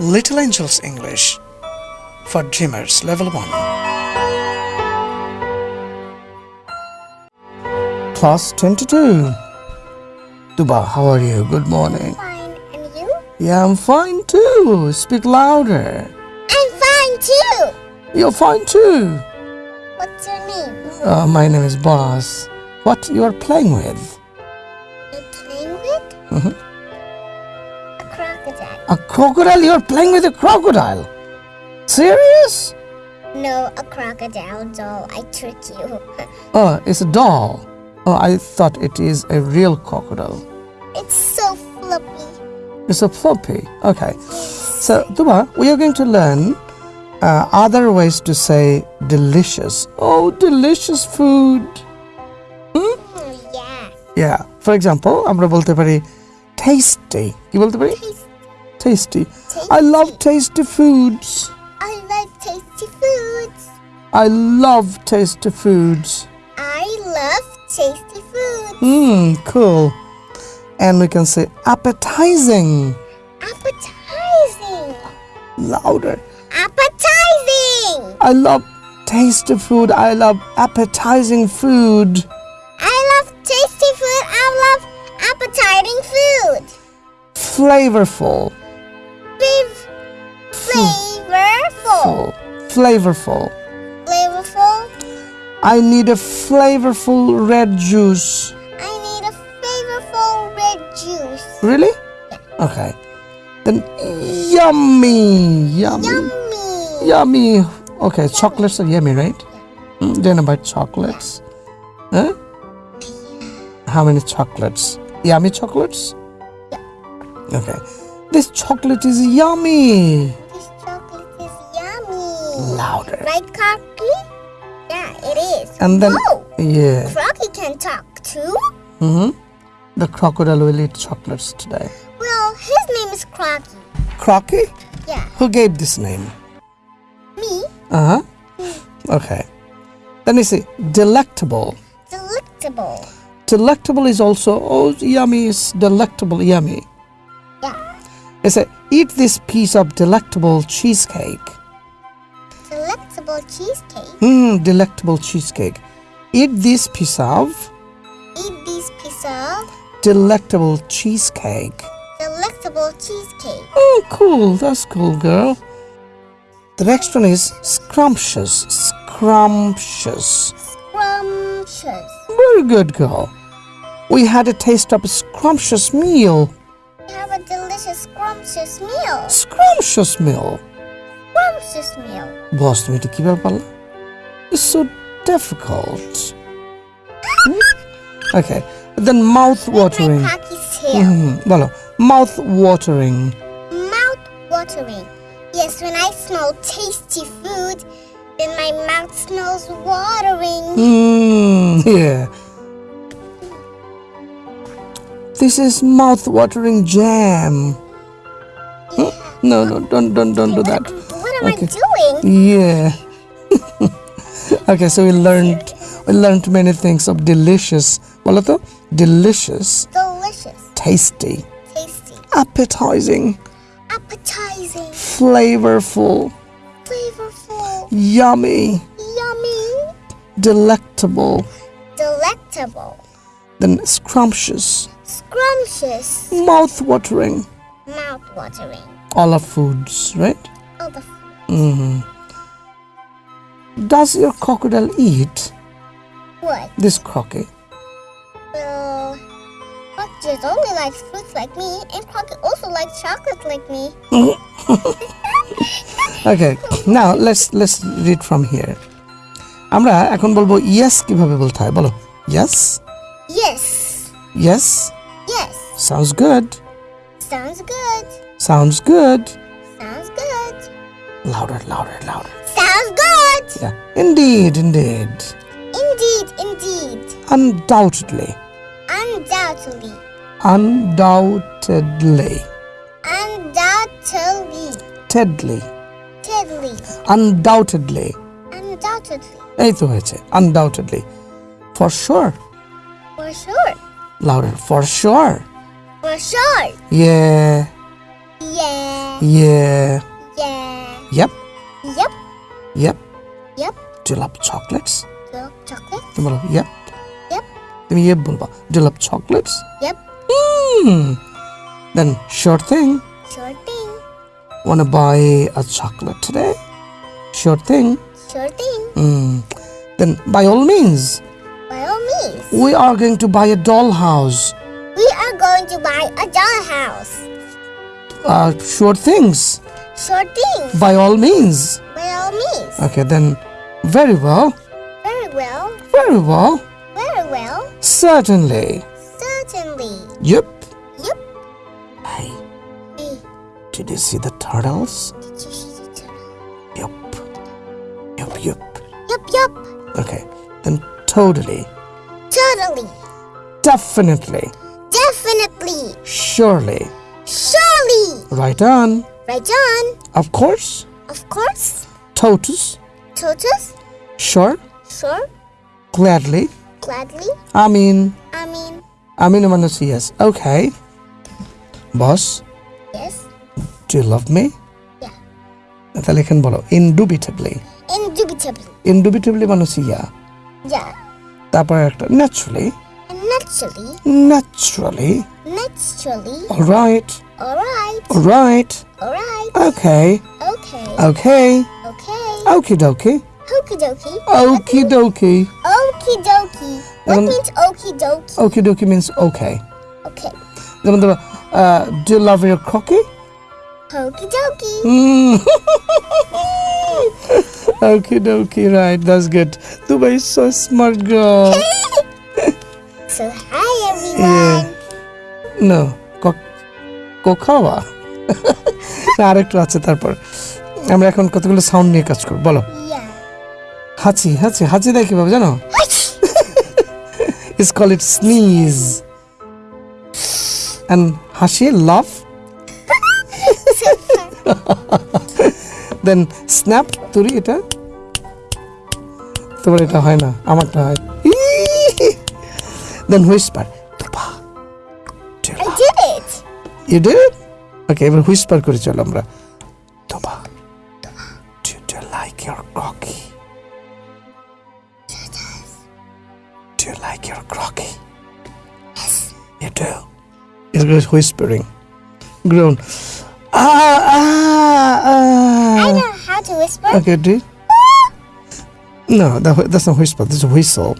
Little Angels English for Dreamers Level 1. Class 22. Tuba, how are you? Good morning. Fine, and you? Yeah, I'm fine too. Speak louder. I'm fine too. You're fine too. What's your name? Uh, my name is Boss. What you are playing with? You playing with? A crocodile. A crocodile? You're playing with a crocodile? Serious? No, a crocodile doll. I trick you. Oh, it's a doll. Oh, I thought it is a real crocodile. it's so fluffy. It's a floppy. Okay. So, Tuba, we are going to learn uh, other ways to say delicious. Oh, delicious food. Mm, yeah. Yeah. For example, আমরা বলতে পারি tasty. কি বলতে পারি? Taste, Tasty. tasty. I love tasty foods. I love tasty foods. I love tasty foods. I love tasty foods. Hmm, cool. And we can say appetizing. Appetizing. Louder. Appetizing. I love tasty food. I love appetizing food. I love tasty food. I love appetizing food. Flavorful. Flav- flavorful. Flavorful. Flavorful. I need a flavorful red juice. I need a flavorful red juice. Really? Yeah. Okay. Then yummy. Yummy. Yummy. Yummy. Okay, chocolates are yummy, right? Mm, Then about chocolates. Huh? How many chocolates? Yummy chocolates? Yeah. Okay. This chocolate is yummy. This chocolate is yummy. Louder. Right, Crocky? Yeah, it is. And then, Whoa! yeah. Crocky can talk too? hmm The crocodile will eat chocolates today. Well, his name is Crocky. Crocky? Yeah. Who gave this name? Me? Uh huh. Okay. Then you see delectable. Delectable. Delectable is also oh yummy is delectable yummy. They say eat this piece of delectable cheesecake. Delectable cheesecake. Hmm, delectable cheesecake. Eat this piece of Eat this piece of delectable cheesecake. delectable cheesecake. Oh, cool. That's cool, girl. The next one is scrumptious. Scrumptious. Scrumptious. Very good, girl. We had a taste of a scrumptious meal. We have a scrumptious meal. Scrumptious meal. Scrumptious meal. বস তুমি এটা কিভাবে পারলা It's so difficult. Okay. Then mouth watering. My Crocky's tail. হুম, বলো mouth watering. Mouth watering. Yes, when I smell tasty food, then my mouth smells watering. Mm, yeah. This is mouth watering jam. No, no, don't, don't, don't do that. What am okay. I doing? Yeah. okay, so we learned we learned many things of delicious. Boloto, delicious. Delicious. Tasty. Tasty. Appetizing. Appetizing. Flavorful. Flavorful. Yummy. Yummy. Delectable. Delectable. Then scrumptious. Scrumptious. Mouth watering. Mouth watering all the foods, right? All the foods. Mm -hmm. Does your crocodile eat? What? This Crocky. Well, crocodiles only likes fruits like me, and crocodile also likes chocolate like me. okay, now let's let's read from here. আমরা এখন বলবো yes কিভাবে bolthai হয় yes. Yes. Yes. Yes. Sounds good. sounds good, sounds good sounds good, louder louder louder sounds good. yeah indeed indeed Indeed, indeed, undoubtedly undoubtedly, undoubtedly undoubtedly, tedly tedly, undoubtedly undoubtedly, এই তো হয়েছে undoubtedly for sure for sure, louder for sure for sure, yeah yeah. Yeah. Yeah. Yep. Yep. Yep. Yep. Do you love chocolates? So, chocolate. তুমি বলো yep. Yep. তুমি yep বলবা Do you love chocolates? Yep. Hmm. Then sure thing. Sure thing. Wanna buy a chocolate today? Sure thing. Sure thing. Hmm. Then by all means, By all means. we are going to buy a dollhouse. We are going to buy a dollhouse. Uh, sure things. Sure things. By all means. By all means. Okay, then very well. Very well. Very well. Very well. Certainly. Certainly. Yep. Yep. Hey, Hey, did you see the turtles? did you see the turtle? Yup. Yup, yup. Yup, yup. Okay, then totally, Totally. definitely, Definitely. surely, Surely. right on, Right on. of course, Of course. totus, Totus. sure, Sure. gladly, Gladly. I mean, I mean, I mean, I'm gonna say yes. Okay. Boss, yes. do you love me? Yeah. তাহলে এখানে বলো indubitably Indubitably. indubitably মানে হচ্ছে ইয়া Yeah. তারপর একটা naturally And Naturally. Naturally. Naturally. All right. All right. All right. All right. Okay. Okay. Okay. Okay. Okie dokie. Okie dokie. Okie dokie. Okie dokie. What um, means okie dokie? Okie dokie means okay. Okay. Teman-teman, uh, do you love your cookie? Okie dokie. Mm. okie dokie, right, that's good. Dubai is so smart girl. So, hi everyone. Yeah. no কোখাওয়া না আরেকটু আছে তারপর। আমরা এখন কতগুলো sound নিয়ে কাজ করব বলো. হাঁচি হাঁচি হাঁচি দেয় কীভাবে জানো? is call it sneeze. And হাসি laugh? Then snap তুরি এটা? তোমার এটা হয় না আমারটা হয়। then whisper তুপা do you I love- did it. you did it? okay এবার whisper করে চলো আমরা তুপা do, do you like your crocky do you like your crocky Yes. You do. It's just whispering. Groan. Ah, ah, I ah. know how to whisper. Okay, do it. No, that, that's not whisper. That's a whistle.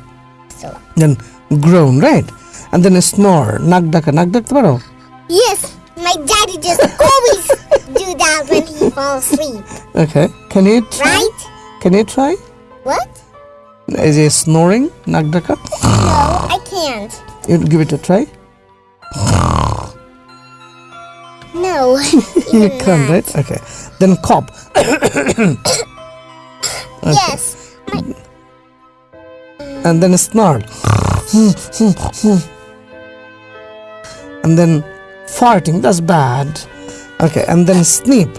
So, Then groan, right? And then a snore. Nack daka. Dak tomorrow. yes, my daddy just always do that when he falls asleep. Okay. Can you try? Right? Can you try? What? Is he snoring? Nack daka? No, I can't. You give it a try. No. You even can, that. right? Okay. Then cough. Yes. My, and then snarl. and then farting, that's bad. Okay, and then sneep.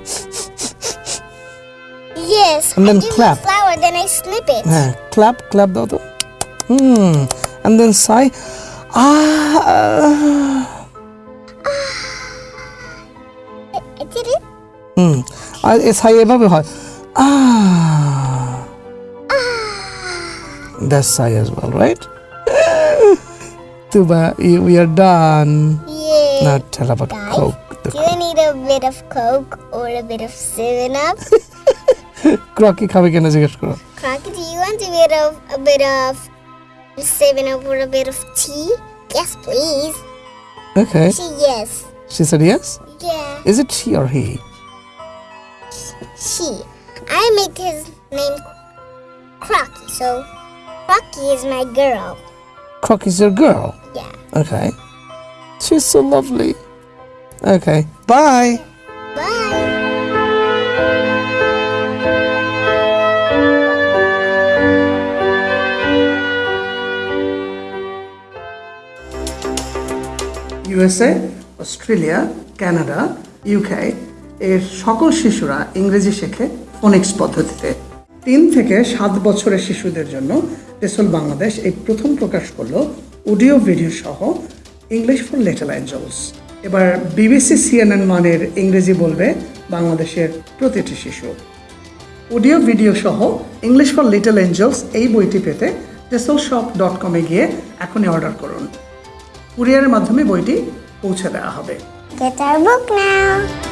yes. And then I do clap. the flower, then I snip it. হ্যাঁ clap, clap দাও তো Hmm. And then sigh. Ah. I did it. হুম আর এ সাই এভাবে হয় Ah. That's sigh as well, right? Tuba, you- we are done. Yeah. Now tell about Guys, Coke. The Do you need a bit of Coke or a bit of 7 Up? ক্রকি খাবে কেন জিজ্ঞেস করো Crocky, do you want a bit of a bit of 7 Up or a bit of tea? Yes, please. Okay. She yes. She said yes. Yeah. Is it she or he? She. I make his name Crocky, so Crocky is my girl. Croc your girl. Yeah. Okay. She's so lovely. Okay. Bye. Bye. USA Australia Canada UK এর সকল শিশুরা ইংরেজি শেখে Phoenix পদ্ধতিতে তিন থেকে সাত বছরের শিশুদের জন্য টেসল বাংলাদেশ এই প্রথম প্রকাশ করল অডিও, ভিডিও সহ ইংলিশ ফর লিটল অ্যাঞ্জেলস এবার বিবিসি, সিএনএন মানের ইংরেজি বলবে বাংলাদেশের প্রতিটি শিশু। অডিও, ভিডিও সহ ইংলিশ ফর লিটল এঞ্জেলস এই বইটি পেতে টেসল শপ ডট কমে গিয়ে এখনই অর্ডার করুন। কুরিয়ারের মাধ্যমে বইটি পৌঁছে দেওয়া হবে। Get our book now.